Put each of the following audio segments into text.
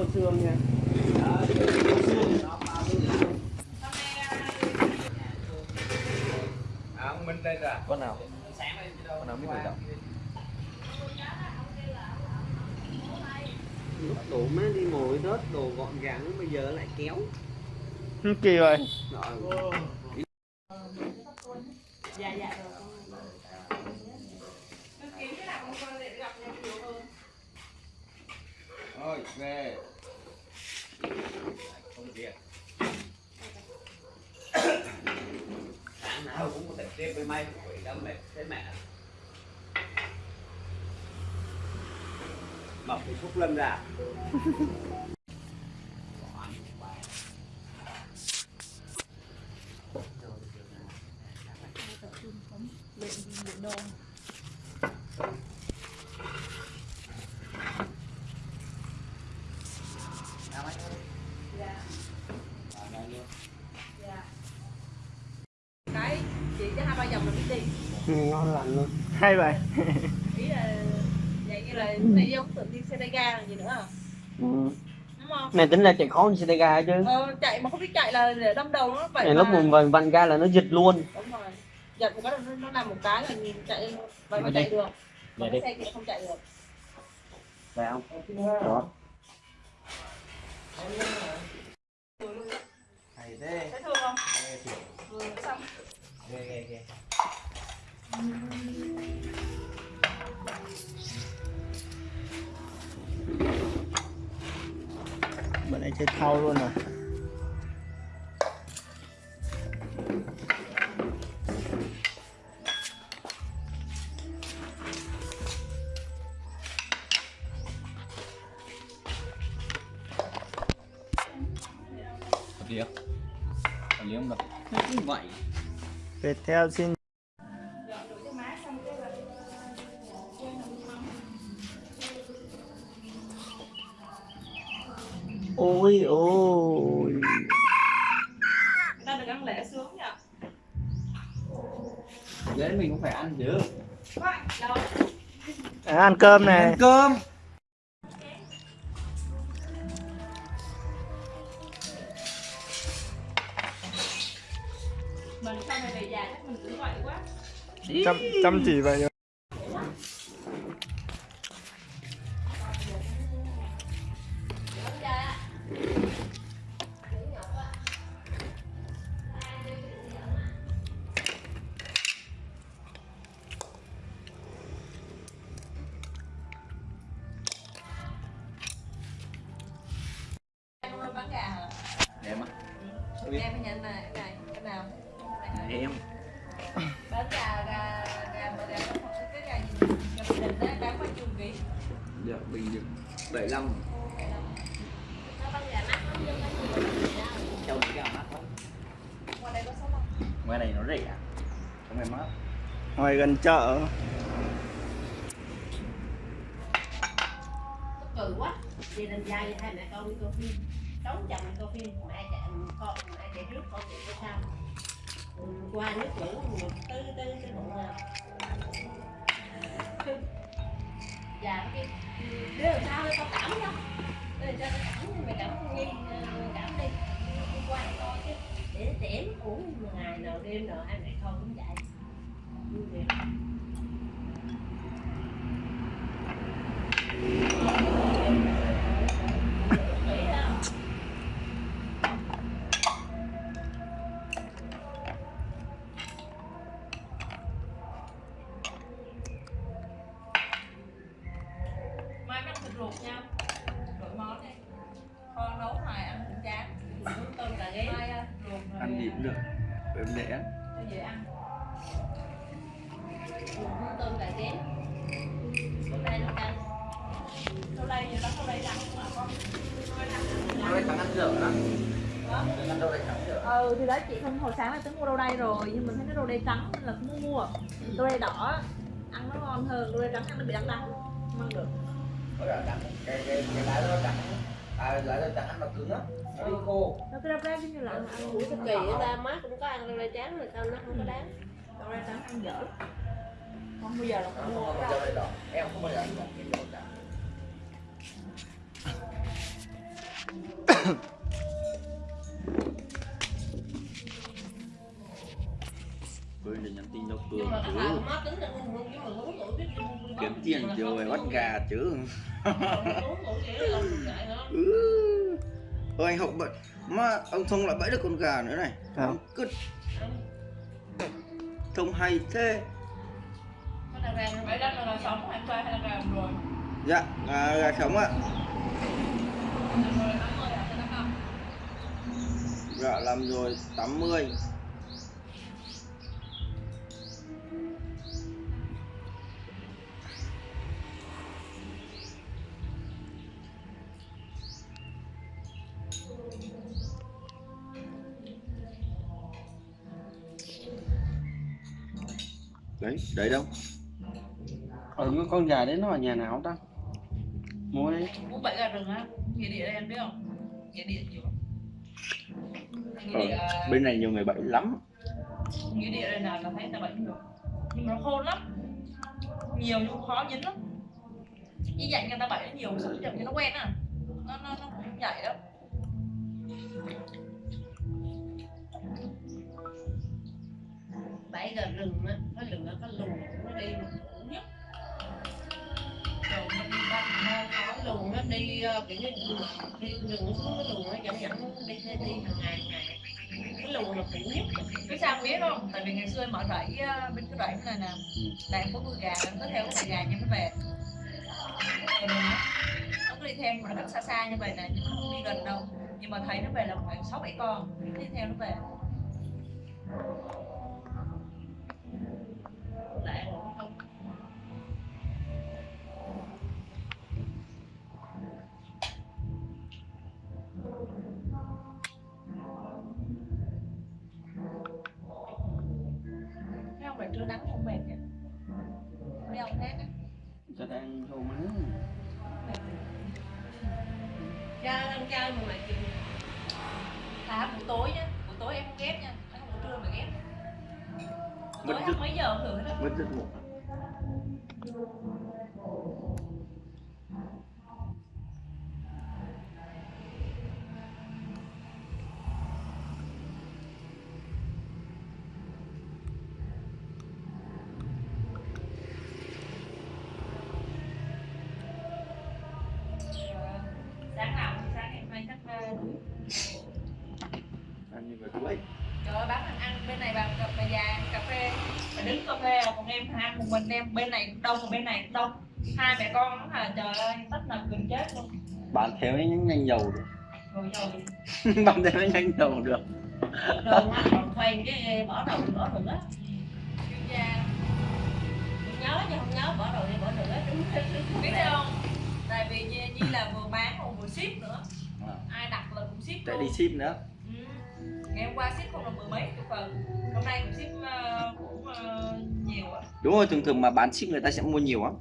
đồ xương nha À, ông Minh đây rồi. con nào? Con nào biết tự động lúc đủ má đi ngồi rớt đồ gọn gàng bây giờ lại kéo. Kỳ rồi. Rồi. Dạ dạ rồi. Về. Không việc. sáng nào cũng có thể tiếp với may quỷ đâm mệt thế mẹ. Mọc cái phúc lâm ra. cái chị cho hai ba vòng là biết đi ngon lành luôn hay vậy. Ý là vậy như là này giống tự đi xe tay ga là gì nữa à? Ừ. đúng không? Này tính là chạy khó hơn xe tay ga chứ. Ờ, chạy mà không biết chạy là để đâm đầu nó vậy này mà. lúc mình vần vặn ga là nó giật luôn. Đúng rồi. Giật một cái nó, nó làm một cái là nhìn chạy vậy mà chạy được. Mà Đi. cái xe kia không chạy được. Phải không? Đó. Hay thế. thấy thương không? Thiệt. ừ, xong. Ghê, ghê, ghê. Nay chơi thau luôn rồi. Liếc. Liếc không đâu như vậy Viettel xin ăn cơm này. Ăn cơm. mình sau này về già chắc mình cũng vậy quá. Chăm chăm chỉ vậy. rồi Em á. Em phải nhận này cái này cái nào? Em. Bán gà gà gà mà gà cái gà gì? Gà bình định á bán bao nhiêu ký Dạ, bình được 75. Châu cái mắc lắm. ngoài đây có số không? Ngoài này nó rẻ. Trong này mát. Ngoài gần chợ. Cười quá. Gia đình dai hai mẹ con đi coi phim đóng chồng coi phim mẹ chạy con mẹ chạy trước con chạy phía sau. Ừ, qua nước lũ một tư tư cái bụng nào dạ cái đứa làm sao đây con cảm nhá. Đứa làm sao cảm mày cảm nghi ờ, cảm đi. Đi qua coi chứ. Để tiễn uống ngày nào đêm nào hai mẹ con cũng vậy ừ thì đấy chị không hồi sáng là tính mua rau đay rồi nhưng mình thấy cái rau đay trắng nên là không muốn mua rau đay đỏ ăn nó ngon hơn rau đay trắng ăn nó bị đắng đắng không ăn được trắng. Cái cái cái lá nó trắng. À, lá nó trắng nó cứng á. Nó đi khô. nó cái rau đay giống như là ăn Ủa cái kỳ ba má cũng có ăn rau đay trắng rồi sao nó không có đáng rau đay trắng ăn dở không bao giờ là Nó không mua rau đây. Em không bao giờ ăn cái dao cả. Ngu ngu Kiếm tiền rồi bắt gà chứ. Ừ. Ôi anh học bận. Mà ông Thông lại bẫy được con gà nữa này. Sao? Cứ Thông hay thế? Dạ, gà, gà sống ạ. Làm rồi 80 à, cái đó không? Dạ làm rồi 80 Đấy, đấy đâu Ở cái con gà đấy nó ở nhà nào ta? Mua đi. Bố bậy gà rừng á, nghĩa địa đây em biết không? Nghĩa địa nhiều Ờ, địa, bên này nhiều người bẫy lắm nghĩa địa đây nào là thấy người ta bậy được. Nhưng mà nó khôn lắm. Nhiều nhưng khó dính lắm. Như vậy người ta bậy nó nhiều, sự chậm cho nó quen à. Nó nó nó cũng vậy đó. bảy gà rừng á có lửa có lùn nó đi mà khổ nhất rồi nó đi bắt nó có lùn nó đi ờ, kiểu như đi rừng xuống cái lùn nó dẫn dẫn đi đi đi hàng ngày hàng ngày cái lùn là khổ nhất Biết sao không biết không? Tại vì ngày xưa em mở rẫy bên cái rẫy này nè Là em có nuôi gà, em có theo cái gà như nó về nó cứ đi theo mà nó cách xa xa như vậy nè, nhưng nó không đi gần đâu Nhưng mà thấy nó về là khoảng 6-7 con, đi theo nó về Khác á Cho đang vô má. cha ăn chơi mà mày chịu À buổi tối nhá, buổi tối em không ghét nha Ăn buổi trưa mà Mất Tối ăn mấy giờ thử hết á Mất giấc ngủ em ăn một mình em bên này đông bên này đông. Hai mẹ con hả trời ơi tất là gần chết luôn. Bán theo ấy nhanh dầu được? Bán theo ấy nhanh dầu được? Rồi còn khoan cái bỏ đầu bỏ nữa Chuyên gia nhớ chứ không nhớ bỏ đầu đi bỏ nữa đúng biết sao không? Tại vì như, như là vừa bán còn vừa ship nữa. À. ai đặt là cũng ship luôn đi ship nữa. Ngày hôm qua ship không là mười mấy chục phần hôm nay cũng ship ờ, cũng ờ, nhiều á Đúng rồi, thường thường mà bán ship người ta sẽ mua nhiều lắm.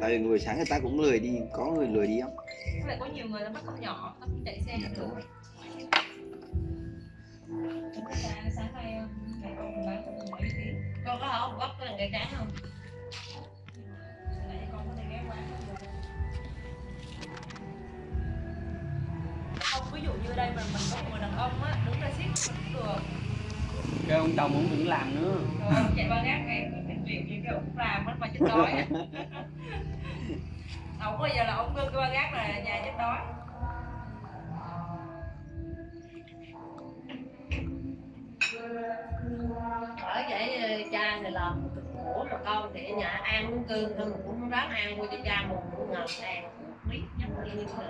Tại vì buổi sáng người ta cũng lười đi, có người lười đi Với lại có nhiều người nó bắt con nhỏ nó chạy xe. Dạ, được đúng rồi. sáng nay ờ, mẹ con bán cũng mấy ký con có không gấp cái cây trắng không cũng Cái ông chồng cũng đừng làm nữa. Rồi ông chạy ba gác em cái chuyện gì cái ông làm á mà chết đói. Ông bây giờ là ông đưa cái ba gác là nhà chết đói ở vậy ờ, cha thì làm khổ mà con thì ở nhà ăn uống cơm thôi mà cũng không dám ăn mua cho cha một ngàn ăn biết nhất là như thế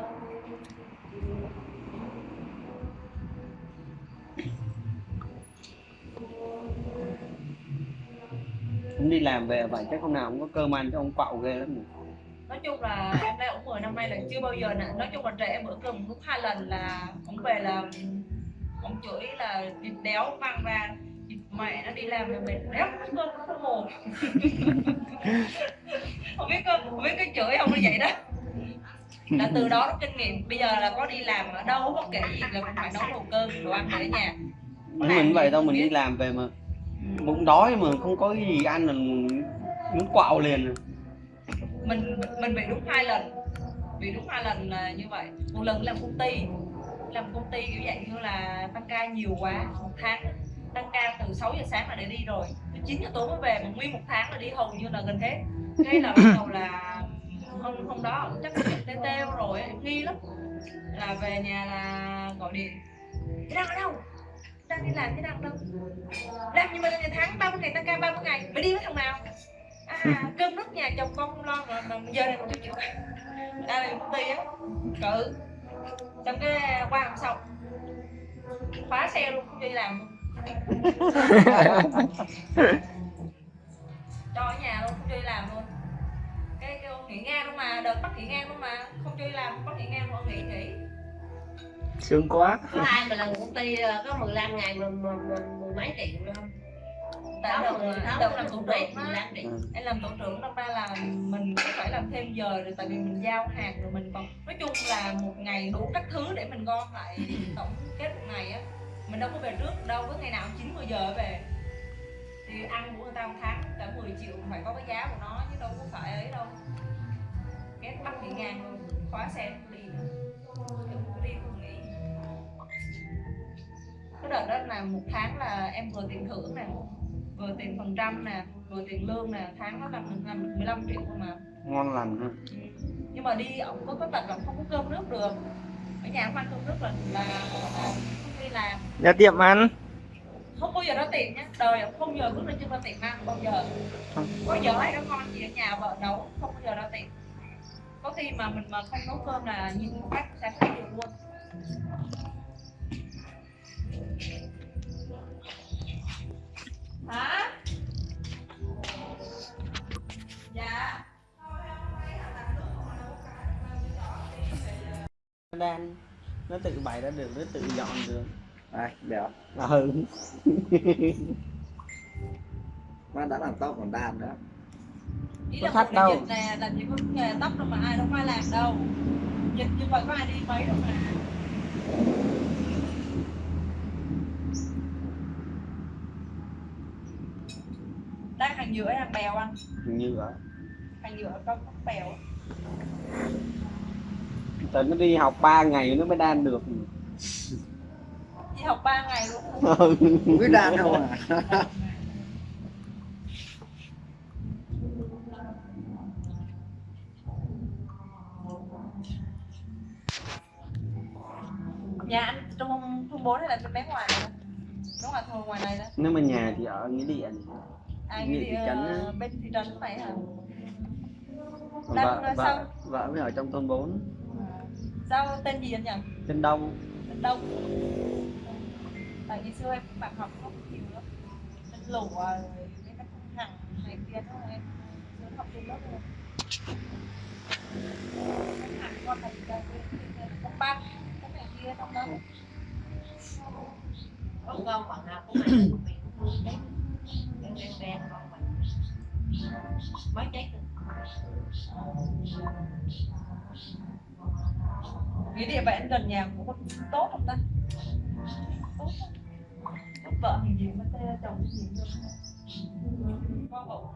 đi làm về vậy chắc hôm nào cũng có cơm ăn cho ông quạo ghê lắm. nhỉ. nói chung là em đây cũng 10 năm nay là chưa bao giờ nè. Nói chung là trẻ bữa cơm cũng hai lần là ông về là ông chửi là thịt đéo mang ra thịt mẹ nó đi làm về mệt đéo có cơm nó không hồn không biết cơ không biết cái chửi không như vậy đó. Là từ đó nó kinh nghiệm. Bây giờ là có đi làm ở đâu bất kể gì là cũng phải nấu đồ cơm đồ ăn để ở nhà. Mình vậy đâu mình đi làm về mà bụng đói mà không có cái gì ăn là muốn quạo liền. Mình mình bị đúng hai lần. Bị đúng hai lần là như vậy. Một lần làm công ty. Làm công ty kiểu dạng như là tăng ca nhiều quá, một tháng. Tăng ca từ 6 giờ sáng là để đi rồi. Từ 9 giờ tối mới về, mà nguyên một tháng là đi hầu như là gần hết. Thế là bắt đầu là hôm hôm đó chắc là tê teo rồi nghi lắm. Là về nhà là gọi điện. Cái đang ở đâu? Đang đi làm đang ở đâu. Làm nhưng mà ngày tháng 30 ngày tăng ca 30 ngày phải đi với thằng nào à cơm nước nhà chồng con không lo rồi mà giờ này chưa chịu. Đây là công ty á cự xong cái qua hôm sau khóa xe luôn không đi làm luôn. Cho ở nhà luôn không đi làm luôn. Cái ông nghỉ ngang luôn mà đợt bắt nghỉ ngang luôn mà không đi làm bắt nghỉ ngang luôn nghỉ nghỉ sướng quá. Có ai mà lần công ty ờ, có 15 ngày mà, mười mấy triệu luôn sáu đợt mười làm tổ mấy trưởng mười á. lăm triệu. Em làm tổ trưởng năm ra là mình cũng phải làm thêm giờ rồi tại vì mình giao hàng rồi mình còn nói chung là một ngày đủ các thứ để mình gom lại tổng kết một ngày á. Mình đâu có về trước đâu có ngày nào chín mười giờ về. Thì ăn của người ta một tháng cả 10 triệu phải có cái giá của nó chứ đâu có phải ấy đâu. Ghét bắt thì ngang luôn khóa xe cái đợt đó là một tháng là em vừa tiền thưởng nè vừa tiền phần trăm nè vừa tiền lương nè tháng nó làm được làm được 15 triệu cơ mà ngon lành ha. Nhưng mà đi ổng có cái tật là không có cơm nước được. Ở nhà không ăn cơm nước là là, là không đi làm. Ra tiệm ăn? Không bao giờ ra tiệm nhá. Đời ổng không giờ bước lên chân ra tiệm ăn bao giờ. Có giờ hay nó ngon gì ở nhà vợ nấu không bao giờ ra tiệm. Có khi mà mình mà không nấu cơm là nhìn phát sáng thấy được luôn nó đang nó tự bày ra được nó tự dọn được. Đây, béo ừ. Má đã làm tóc còn đan nữa ý Có là đâu. nè làm gì có nghề tóc đâu mà ai đâu có ai làm đâu. Dịch như vậy có ai đi mấy đâu mà. Đang hàng dừa hay hàng bèo anh? Như vậy hàng có có bèo tớ nó đi học 3 ngày nó mới đan được. Đi học 3 ngày luôn ừ. Không biết đan đâu à. Nhà anh trong thôn bốn hay là bên bé ngoài này đúng là thôn ngoài này đó. Nếu mà nhà thì ở nghĩa điện à Nghĩa ờ, á. bên thị trấn này hả? Đang, vợ vợ vợ mới ở trong thôn 4 sao tên gì anh nhỉ? Trên đông. Bên đông. Tại vì xưa em bạn học không nhiều lắm. Bên lũ rồi mấy cái thằng này kia đó em xưa học chung lớp luôn hàng con này ra con băng cái này kia trong đó có con phần nào cũng cái địa bàn gần nhà cũng tốt không ta? Tốt không? tốt vợ hình gì mà chồng gì luôn con bầu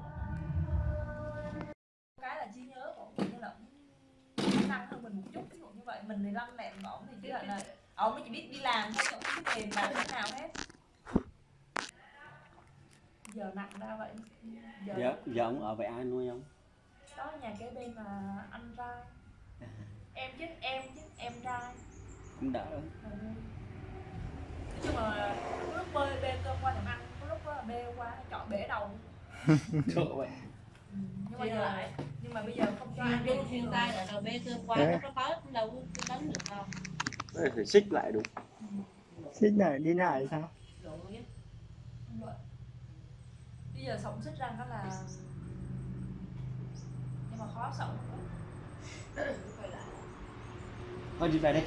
cái là trí nhớ của ông như là ông năng hơn mình một chút ví dụ như vậy. Mình thì lăn lẹn của ông thì chứ là là ông mới chỉ biết đi làm thôi ông không biết tiền bạc thế nào hết. Giờ nặng ra vậy. Giờ giờ giờ ông ở với ai nuôi không đó nhà kế bên là anh trai em chứ em chứ em trai cũng đỡ. Ừ. nói chung là có lúc bơi bê cơm qua làm ăn có lúc là bê qua chọn bể đầu. Trời vậy Ừ, nhưng mà giờ lại. nhưng mà bây giờ không cho ăn cái xuyên tay là rồi bê cơm qua Đấy. nó có cũng đâu có đánh được đâu. Đây, Phải xích lại đúng. Xích này đi lại sao? Rồi bây giờ sống xích răng đó là nhưng mà khó sống Hadi Berek.